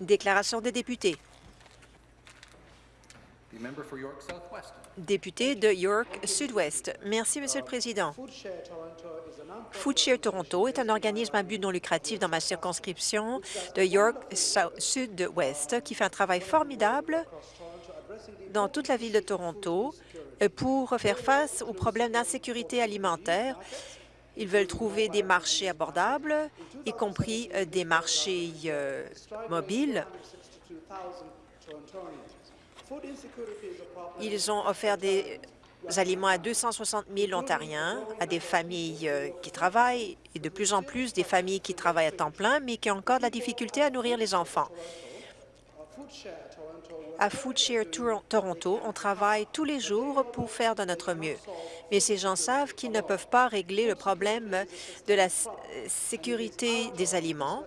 Déclaration des députés. Député de York Sud-Ouest. Merci, Monsieur le Président. Foodshare Toronto est un organisme à but non lucratif dans ma circonscription de York Sud-Ouest qui fait un travail formidable dans toute la ville de Toronto pour faire face aux problèmes d'insécurité alimentaire. Ils veulent trouver des marchés abordables, y compris euh, des marchés euh, mobiles. Ils ont offert des aliments à 260 000 Ontariens, à des familles euh, qui travaillent et de plus en plus des familles qui travaillent à temps plein, mais qui ont encore de la difficulté à nourrir les enfants. À Foodshare Toronto, on travaille tous les jours pour faire de notre mieux. Mais ces gens savent qu'ils ne peuvent pas régler le problème de la sécurité des aliments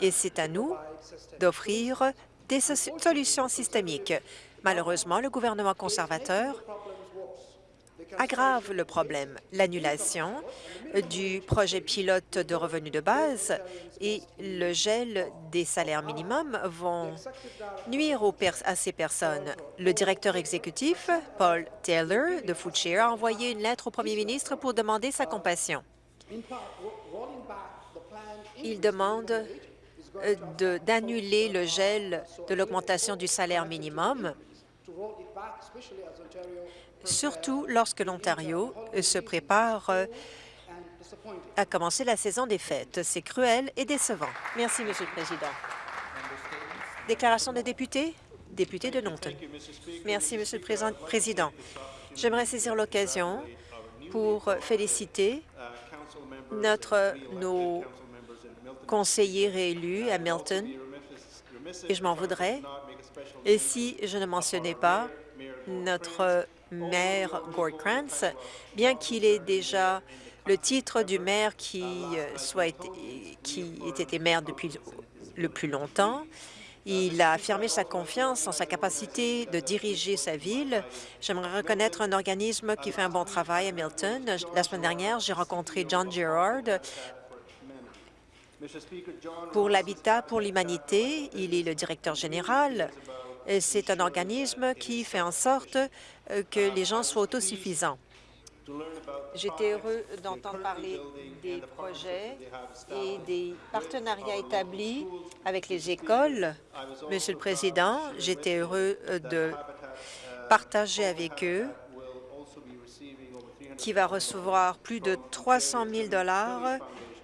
et c'est à nous d'offrir des so- solutions systémiques. Malheureusement, le gouvernement conservateur aggrave le problème. L'annulation du projet pilote de revenus de base et le gel des salaires minimums vont nuire à ces personnes. Le directeur exécutif, Paul Taylor, de Foodshare, a envoyé une lettre au premier ministre pour demander sa compassion. Il demande euh, d'annuler le gel de l'augmentation du salaire minimum surtout lorsque l'Ontario se prépare euh, à commencer la saison des fêtes. C'est cruel et décevant. Merci, Monsieur le Président. Déclaration de député, député de Norton. Merci, Monsieur le Président- Président. J'aimerais saisir l'occasion pour féliciter notre, nos conseillers réélus à Milton, et je m'en voudrais et si je ne mentionnais pas notre maire Gord Krantz, bien qu'il ait déjà le titre du maire qui, euh, soit qui ait été maire depuis le plus longtemps, il a affirmé sa confiance en sa capacité de diriger sa ville. J'aimerais reconnaître un organisme qui fait un bon travail à Milton. La semaine dernière, j'ai rencontré John Gerard pour l'Habitat pour l'humanité. Il est le directeur général. C'est un organisme qui fait en sorte euh, que les gens soient autosuffisants. J'étais heureux d'entendre parler des projets et des partenariats établis avec les écoles. Monsieur le Président, j'étais heureux euh, de partager avec eux qui va recevoir plus de 300 000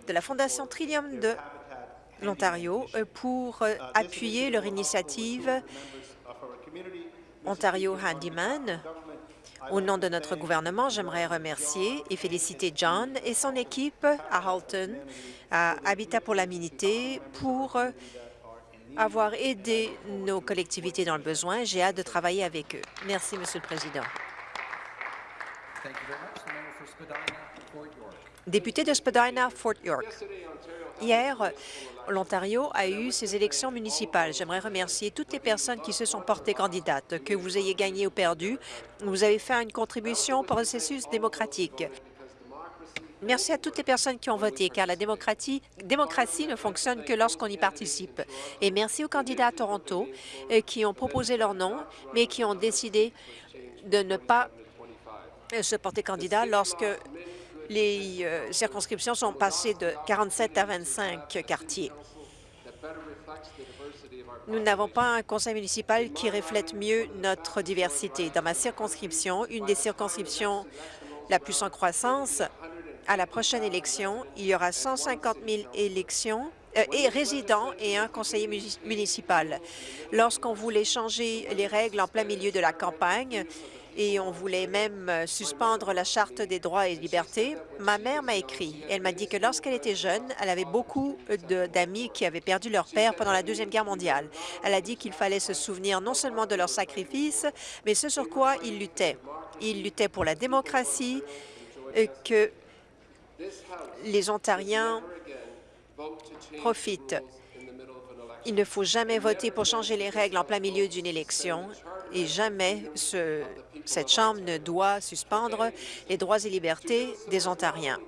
de la Fondation Trillium de l'Ontario pour euh, appuyer leur initiative Ontario Handyman. Au nom de notre gouvernement, j'aimerais remercier et féliciter John et son équipe à Halton, à Habitat pour l'Aménité, pour euh, avoir aidé nos collectivités dans le besoin. J'ai hâte de travailler avec eux. Merci, Monsieur le Président. Député de Spadina, Fort York. Hier, l'Ontario a eu ses élections municipales. J'aimerais remercier toutes les personnes qui se sont portées candidates. Que vous ayez gagné ou perdu, vous avez fait une contribution au processus démocratique. Merci à toutes les personnes qui ont voté, car la démocratie, ne fonctionne que lorsqu'on y participe. Et merci aux candidats à Toronto euh, qui ont proposé leur nom, mais qui ont décidé de ne pas euh, se porter candidat lorsque les euh, circonscriptions sont passées de 47 à 25 quartiers. Nous n'avons pas un conseil municipal qui reflète mieux notre diversité. Dans ma circonscription, une des circonscriptions la plus en croissance, à la prochaine élection, il y aura 150 000 élections euh, et résidents et un conseiller muni- municipal. Lorsqu'on voulait changer les règles en plein milieu de la campagne, et on voulait même euh, suspendre la Charte des droits et libertés, ma mère m'a écrit. Elle m'a dit que lorsqu'elle était jeune, elle avait beaucoup de- d'amis qui avaient perdu leur père pendant la Deuxième Guerre mondiale. Elle a dit qu'il fallait se souvenir non seulement de leur sacrifice, mais ce sur quoi ils luttaient. Ils luttaient pour la démocratie, euh, que les Ontariens profitent. Il ne faut jamais voter pour changer les règles en plein milieu d'une élection et jamais ce- cette Chambre ne doit suspendre les droits et libertés des Ontariens.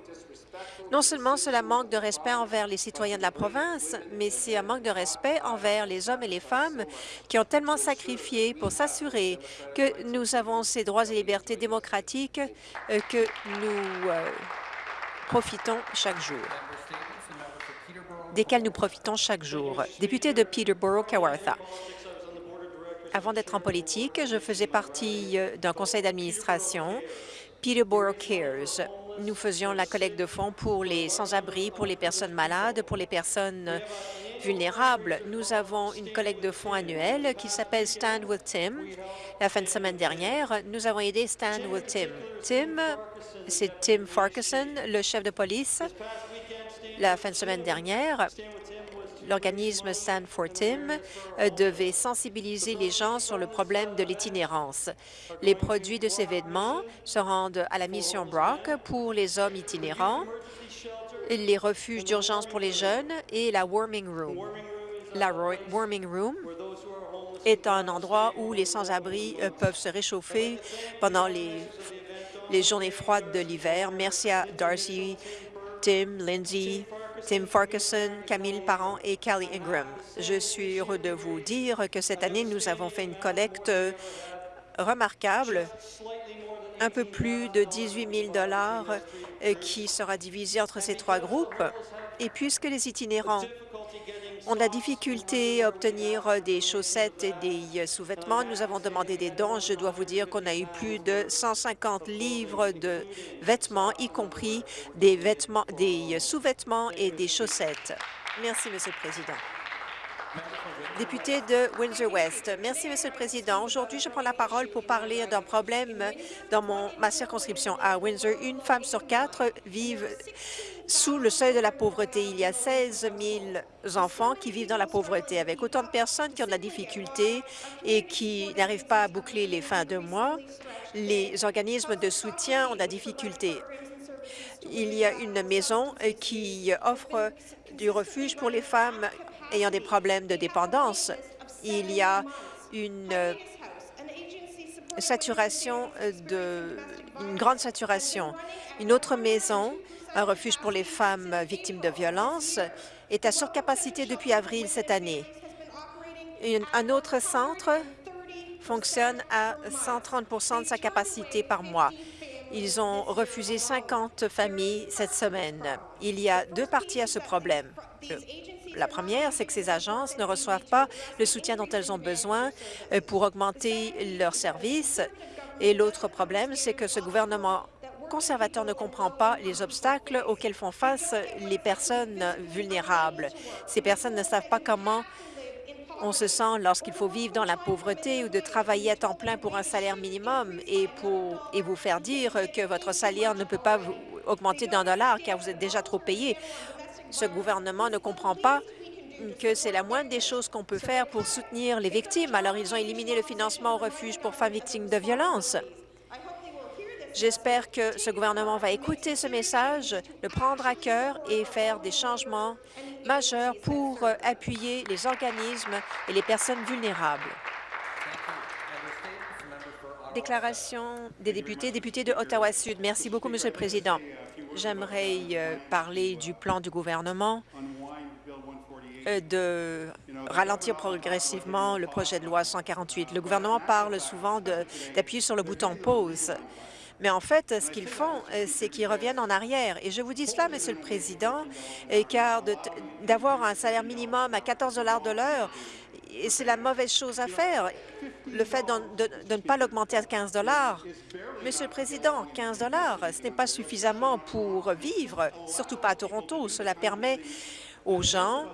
Non seulement cela manque de respect envers les citoyens de la province, mais c'est un manque de respect envers les hommes et les femmes qui ont tellement sacrifié pour s'assurer que nous avons ces droits et libertés démocratiques euh, que nous euh, profitons chaque jour desquels nous profitons chaque jour. Député de Peterborough-Kawartha. Avant d'être en politique, je faisais partie euh, d'un conseil d'administration, Peterborough Cares. Nous faisions la collecte de fonds pour les sans-abri, pour les personnes malades, pour les personnes vulnérables. Nous avons une collecte de fonds annuelle qui s'appelle Stand with Tim. La fin de semaine dernière, nous avons aidé Stand with Tim. Tim, c'est Tim Farquharson, le chef de police. La fin de semaine dernière, l'organisme Stand for Tim euh, devait sensibiliser les gens sur le problème de l'itinérance. Les produits de ces vêtements se rendent à la mission Brock pour les hommes itinérants, les refuges d'urgence pour les jeunes et la Warming Room. La Warming Room est un endroit où les sans-abri euh, peuvent se réchauffer pendant les, les journées froides de l'hiver. Merci à Darcy, Tim, Lindsay, Tim Farquharson, Camille Parent et Callie Ingram. Je suis heureux de vous dire que cette année, nous avons fait une collecte remarquable, un peu plus de 18 000 euh, qui sera divisé entre ces trois groupes. Et puisque les itinérants ont de la difficulté à obtenir des chaussettes et des sous-vêtements. Nous avons demandé des dons. Je dois vous dire qu'on a eu plus de 150 livres de vêtements, y compris des vêtements, des sous-vêtements et des chaussettes. Merci, Monsieur le Président. Député de Windsor-West. Merci, Monsieur le Président. Aujourd'hui, je prends la parole pour parler d'un problème dans mon, ma circonscription à Windsor. Une femme sur quatre vit sous le seuil de la pauvreté. Il y a 16 000 enfants qui vivent dans la pauvreté, avec autant de personnes qui ont de la difficulté et qui n'arrivent pas à boucler les fins de mois. Les organismes de soutien ont de la difficulté. Il y a une maison qui offre du refuge pour les femmes ayant des problèmes de dépendance. Il y a une saturation de une grande saturation. Une autre maison, un refuge pour les femmes victimes de violences, est à surcapacité depuis avril cette année. un autre centre fonctionne à 130% de sa capacité par mois. Ils ont refusé 50 familles cette semaine. Il y a deux parties à ce problème. La première, c'est que ces agences ne reçoivent pas le soutien dont elles ont besoin euh, pour augmenter leurs services. Et l'autre problème, c'est que ce gouvernement conservateur ne comprend pas les obstacles auxquels font face les personnes vulnérables. Ces personnes ne savent pas comment on se sent lorsqu'il faut vivre dans la pauvreté ou de travailler à temps plein pour un salaire minimum et, vous faire dire que votre salaire ne peut pas vous augmenter d'un dollar car vous êtes déjà trop payé. Ce gouvernement ne comprend pas que c'est la moindre des choses qu'on peut faire pour soutenir les victimes. Alors, ils ont éliminé le financement au refuge pour femmes victimes de violences. J'espère que ce gouvernement va écouter ce message, le prendre à cœur et faire des changements majeurs pour appuyer les organismes et les personnes vulnérables. Déclaration des députés, députés de Ottawa-Sud. Merci beaucoup, Monsieur le Président. J'aimerais euh, parler du plan du gouvernement euh, de ralentir progressivement le projet de loi 148. Le gouvernement parle souvent d'appuyer sur le bouton « pause ». Mais en fait, ce qu'ils font, euh, c'est qu'ils reviennent en arrière. Et je vous dis cela, Monsieur le Président, car d'avoir un salaire minimum à 14 de l'heure, c'est la mauvaise chose à faire. Le fait de, de ne pas l'augmenter à 15 Monsieur le Président, 15 ce n'est pas suffisamment pour vivre, surtout pas à Toronto. Cela permet aux gens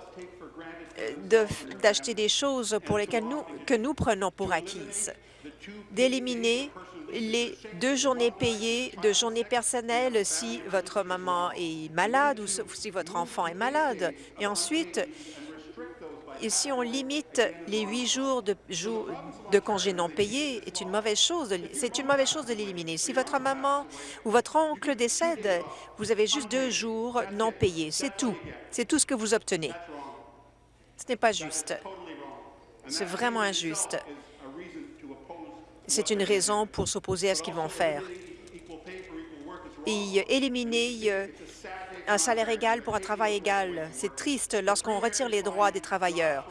euh, d'acheter des choses pour lesquelles nous, que nous prenons pour acquises, d'éliminer les deux journées payées de journées personnelles si votre maman est malade ou si votre enfant est malade. Et ensuite, si on limite les huit jours de, de congés non payés, c'est une mauvaise chose. C'est une mauvaise chose de l'éliminer. Si votre maman ou votre oncle décède, vous avez juste deux jours non payés. C'est tout. C'est tout ce que vous obtenez. Ce n'est pas juste. C'est vraiment injuste. C'est une raison pour s'opposer à ce qu'ils vont faire. Et éliminer un salaire égal pour un travail égal. C'est triste lorsqu'on retire les droits des travailleurs.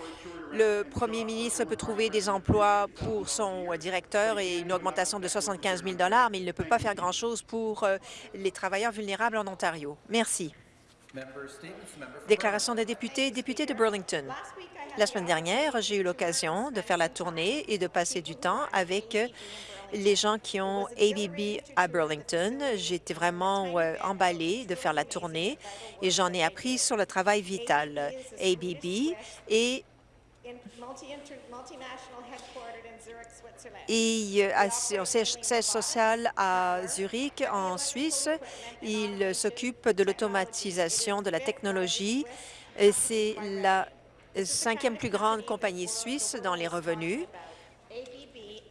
Le premier ministre peut trouver des emplois pour son directeur et une augmentation de 75 000 mais il ne peut pas faire grand-chose pour euh, les travailleurs vulnérables en Ontario. Merci. Déclaration des députés, député de Burlington. La semaine dernière, j'ai eu l'occasion de faire la tournée et de passer du temps avec les gens qui ont ABB à Burlington. J'étais vraiment euh, emballée de faire la tournée et j'en ai appris sur le travail vital. ABB Switzerland. et euh, son siège social à Zurich, en Suisse. Il s'occupe de l'automatisation de la technologie. C'est la cinquième plus grande compagnie suisse dans les revenus.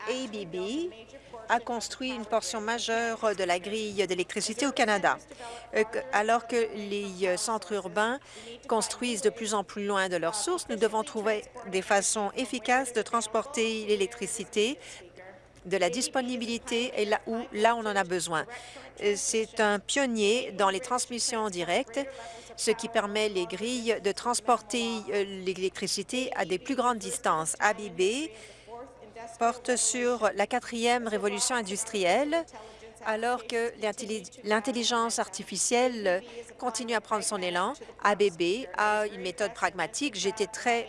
ABB a construit une portion majeure de la grille d'électricité au Canada. Euh, Alors que les euh, centres urbains construisent de plus en plus loin de leurs sources, nous devons trouver des façons efficaces de transporter l'électricité de la disponibilité et là où là on en a besoin. C'est un pionnier dans les transmissions directes, ce qui permet les grilles de transporter euh, l'électricité à des plus grandes distances. ABB porte sur la quatrième révolution industrielle, alors que l'intelli- l'intelligence artificielle continue à prendre son élan. ABB a une méthode pragmatique. J'étais très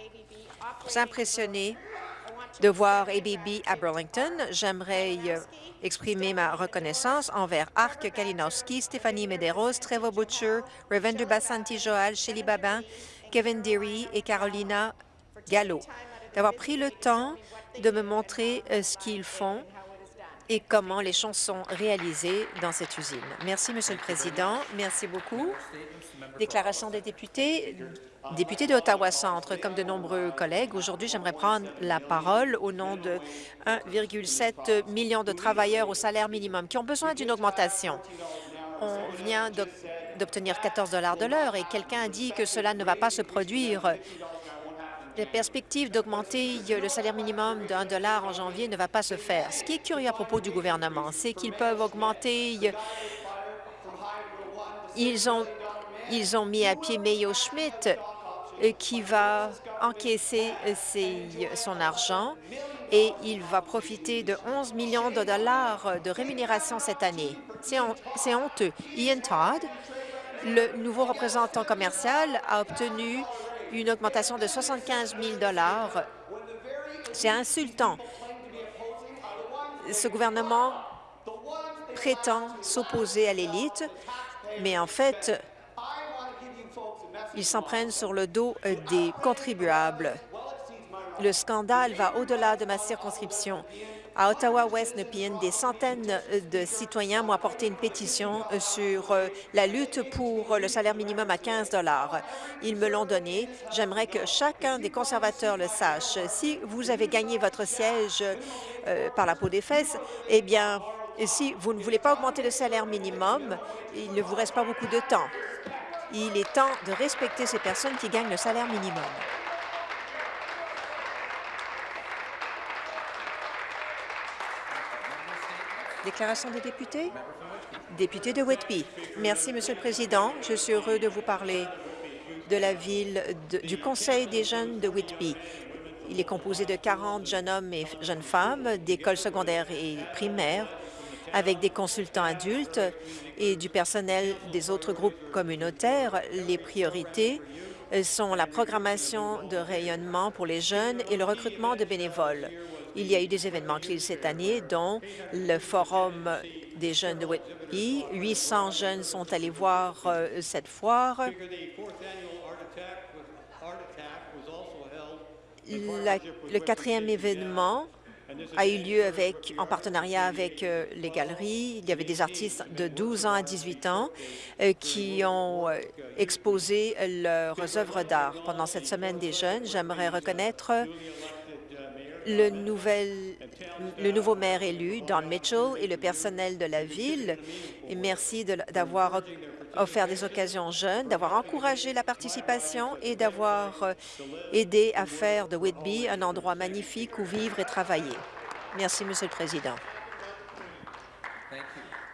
impressionnée de voir ABB à Burlington. J'aimerais euh, exprimer ma reconnaissance envers Arc Kalinowski, Stéphanie Medeiros, Trevor Butcher, Ravender Bassanti Joal, Shelly Babin, Kevin Deary et Carolina Gallo d'avoir pris le temps de me montrer euh, ce qu'ils font et comment les choses sont réalisées dans cette usine. Merci, Monsieur le Président. Merci beaucoup. Déclaration des députés. Député de Ottawa-Centre, comme de nombreux collègues, aujourd'hui, j'aimerais prendre la parole au nom de 1,7 million de travailleurs au salaire minimum qui ont besoin d'une augmentation. On vient d'ob- d'obtenir 14 de l'heure et quelqu'un a dit que cela ne va pas se produire. La perspective d'augmenter le salaire minimum d'un dollar en janvier ne va pas se faire. Ce qui est curieux à propos du gouvernement, c'est qu'ils peuvent augmenter ils ont, ils ont mis à pied Mayo Schmidt euh, qui va encaisser euh, son argent et il va profiter de 11 millions de dollars de rémunération cette année. C'est honteux. Ian Todd, le nouveau représentant commercial, a obtenu une augmentation de 75 000 dollars. C'est insultant. Ce gouvernement prétend s'opposer à l'élite, mais en fait, ils s'en prennent sur le dos des contribuables. Le scandale va au-delà de ma circonscription. À Ottawa-West Nepean, des centaines de citoyens m'ont apporté une pétition euh, sur euh, la lutte pour le salaire minimum à 15 Ils me l'ont donné. J'aimerais que chacun des conservateurs le sache. Si vous avez gagné votre siège euh, par la peau des fesses, eh bien, si vous ne voulez pas augmenter le salaire minimum, il ne vous reste pas beaucoup de temps. Il est temps de respecter ces personnes qui gagnent le salaire minimum. Déclaration des députés? Député de Whitby. Merci, Monsieur le Président. Je suis heureux de vous parler de la ville du Conseil des jeunes de Whitby. Il est composé de 40 jeunes hommes et jeunes femmes d'écoles secondaires et primaires avec des consultants adultes et du personnel des autres groupes communautaires. Les priorités euh, sont la programmation de rayonnement pour les jeunes et le recrutement de bénévoles. Il y a eu des événements clés cette année, dont le Forum des jeunes de Whitby. 800 jeunes sont allés voir euh, cette foire. La- le quatrième événement a eu lieu avec, en partenariat avec euh, les galeries. Il y avait des artistes de 12 ans à 18 ans euh, qui ont euh, exposé leurs œuvres d'art. Pendant cette semaine des jeunes, j'aimerais reconnaître le, nouvel, le nouveau maire élu, Don Mitchell, et le personnel de la ville. Et merci d'avoir offert des occasions jeunes, d'avoir encouragé la participation et d'avoir euh, aidé à faire de Whitby un endroit magnifique où vivre et travailler. Merci, Monsieur le Président.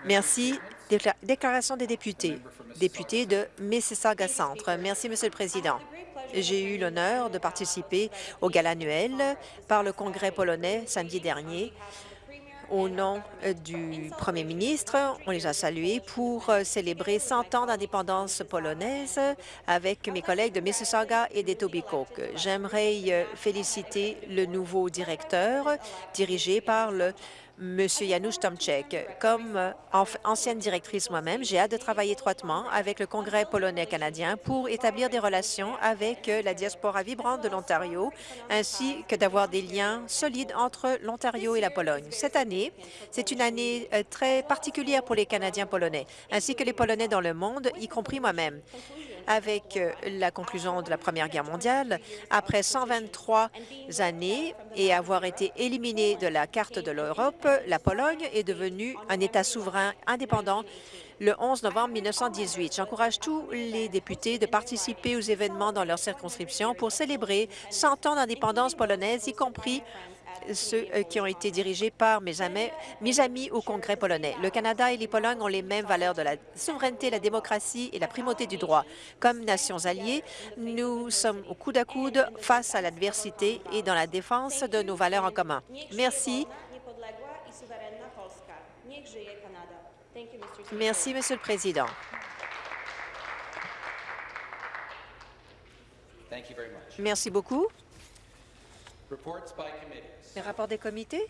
Merci. Décla- Déclaration des députés. Député de Mississauga Centre. Merci, Monsieur le Président. J'ai eu l'honneur de participer au gala annuel par le Congrès polonais samedi dernier. Au nom euh, du Premier ministre, on les a salués pour euh, célébrer 100 ans d'indépendance polonaise avec mes collègues de Mississauga et d'Etobicoke. J'aimerais euh, féliciter le nouveau directeur dirigé par le Monsieur Janusz Tomczek. Comme euh, ancienne directrice moi-même, j'ai hâte de travailler étroitement avec le Congrès polonais canadien pour établir des relations avec euh, la diaspora vibrante de l'Ontario, ainsi que d'avoir des liens solides entre l'Ontario et la Pologne. Cette année, c'est une année euh, très particulière pour les Canadiens polonais, ainsi que les Polonais dans le monde, y compris moi-même. Avec euh, la conclusion de la Première Guerre mondiale, après 123 années et avoir été éliminée de la carte de l'Europe, la Pologne est devenue un État souverain indépendant le 11 novembre 1918. J'encourage tous les députés de participer aux événements dans leur circonscription pour célébrer 100 ans d'indépendance polonaise, y compris ceux euh, qui ont été dirigés par mes amis, mes amis au Congrès polonais. Le Canada et les Polognes ont les mêmes valeurs de la souveraineté, la démocratie et la primauté du droit. Comme nations alliées, nous sommes au coude à coude face à l'adversité et dans la défense de nos valeurs en commun. Merci. Merci, Monsieur le Président. Merci beaucoup. Les rapports des comités?